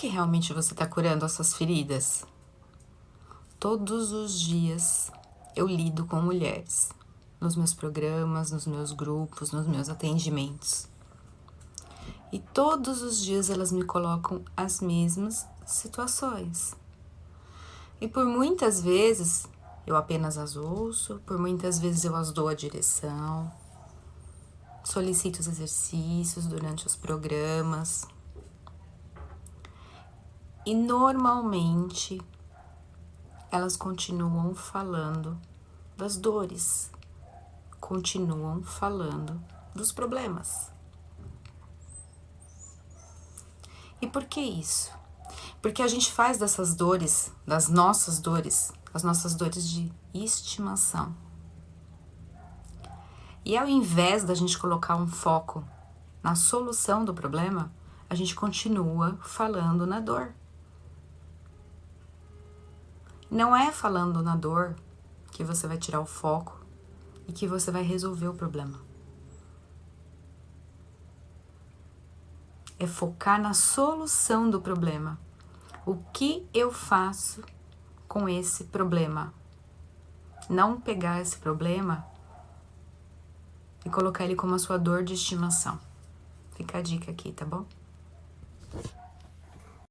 que realmente você está curando as suas feridas? Todos os dias eu lido com mulheres, nos meus programas, nos meus grupos, nos meus atendimentos. E todos os dias elas me colocam as mesmas situações. E por muitas vezes eu apenas as ouço, por muitas vezes eu as dou a direção, solicito os exercícios durante os programas. E normalmente elas continuam falando das dores, continuam falando dos problemas. E por que isso? Porque a gente faz dessas dores, das nossas dores, as nossas dores de estimação. E ao invés da gente colocar um foco na solução do problema, a gente continua falando na dor. Não é falando na dor que você vai tirar o foco e que você vai resolver o problema. É focar na solução do problema. O que eu faço com esse problema? Não pegar esse problema e colocar ele como a sua dor de estimação. Fica a dica aqui, tá bom?